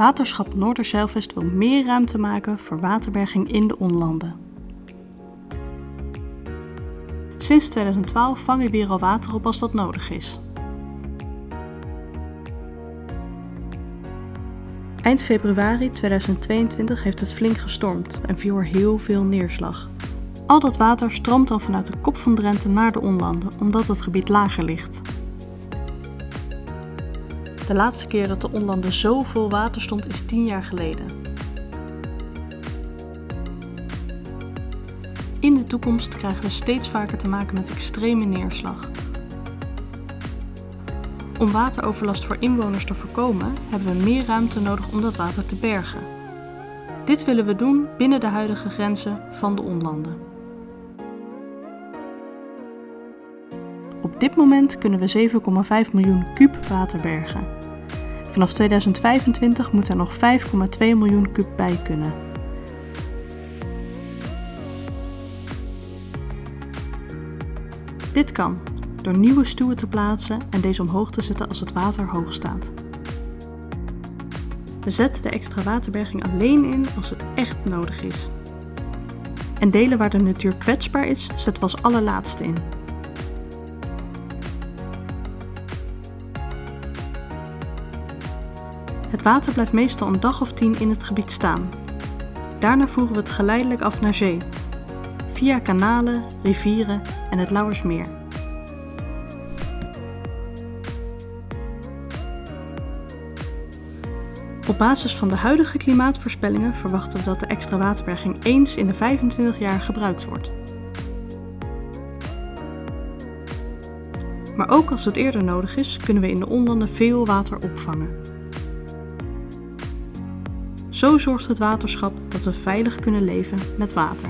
Waterschap Noorderzeilvest wil meer ruimte maken voor waterberging in de onlanden. Sinds 2012 vangen we hier al water op als dat nodig is. Eind februari 2022 heeft het flink gestormd en viel er heel veel neerslag. Al dat water stroomt dan vanuit de kop van Drenthe naar de onlanden, omdat het gebied lager ligt. De laatste keer dat de onlanden zo vol water stond is 10 jaar geleden. In de toekomst krijgen we steeds vaker te maken met extreme neerslag. Om wateroverlast voor inwoners te voorkomen, hebben we meer ruimte nodig om dat water te bergen. Dit willen we doen binnen de huidige grenzen van de onlanden. Op dit moment kunnen we 7,5 miljoen kuub water bergen. Vanaf 2025 moet er nog 5,2 miljoen kuub bij kunnen. Dit kan door nieuwe stuwen te plaatsen en deze omhoog te zetten als het water hoog staat. We zetten de extra waterberging alleen in als het echt nodig is. En delen waar de natuur kwetsbaar is, zetten we als allerlaatste in. Het water blijft meestal een dag of tien in het gebied staan. Daarna voeren we het geleidelijk af naar zee, via kanalen, rivieren en het Lauwersmeer. Op basis van de huidige klimaatvoorspellingen verwachten we dat de extra waterberging eens in de 25 jaar gebruikt wordt. Maar ook als het eerder nodig is, kunnen we in de onlanden veel water opvangen. Zo zorgt het waterschap dat we veilig kunnen leven met water.